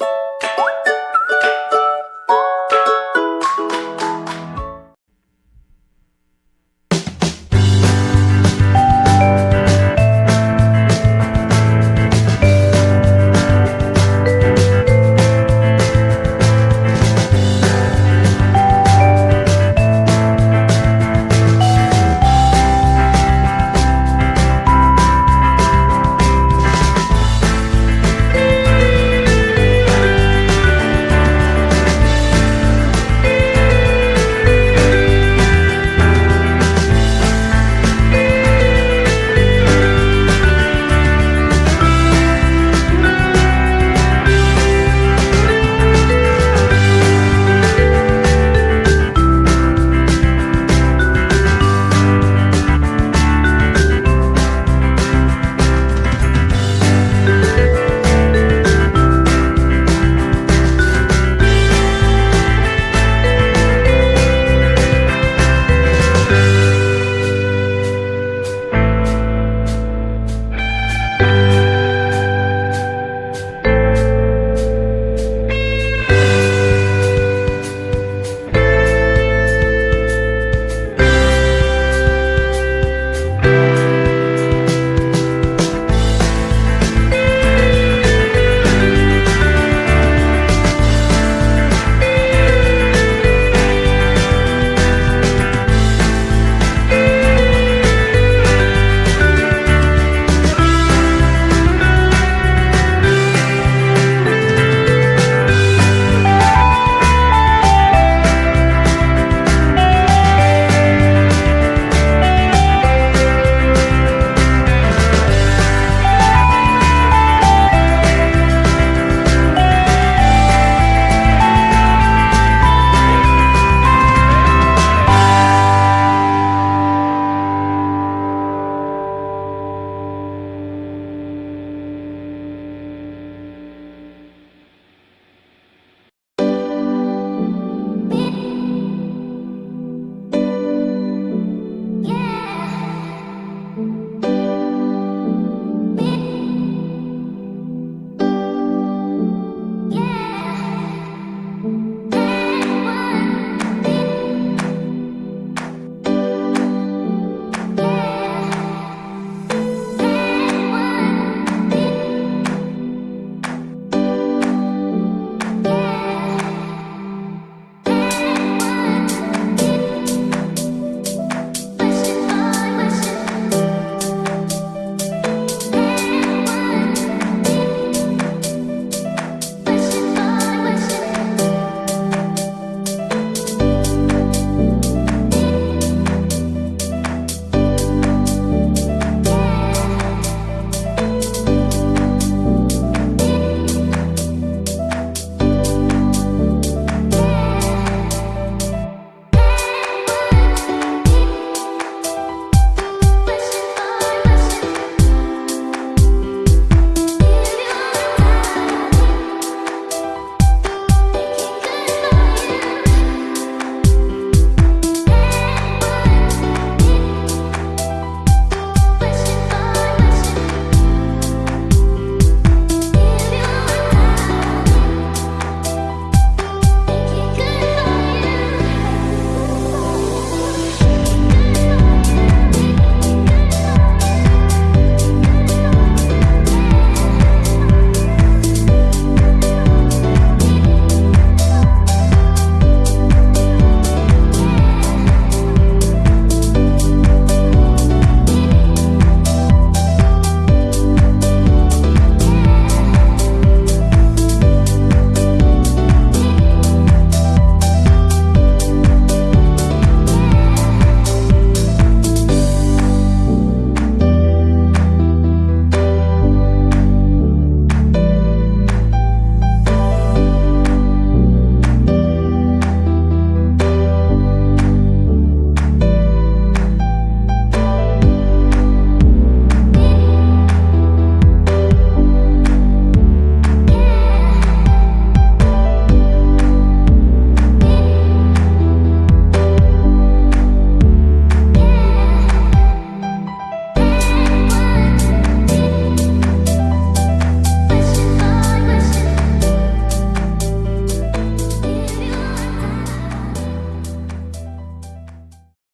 you